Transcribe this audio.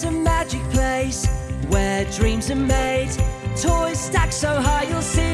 There's a magic place where dreams are made. Toys stacked so high you'll see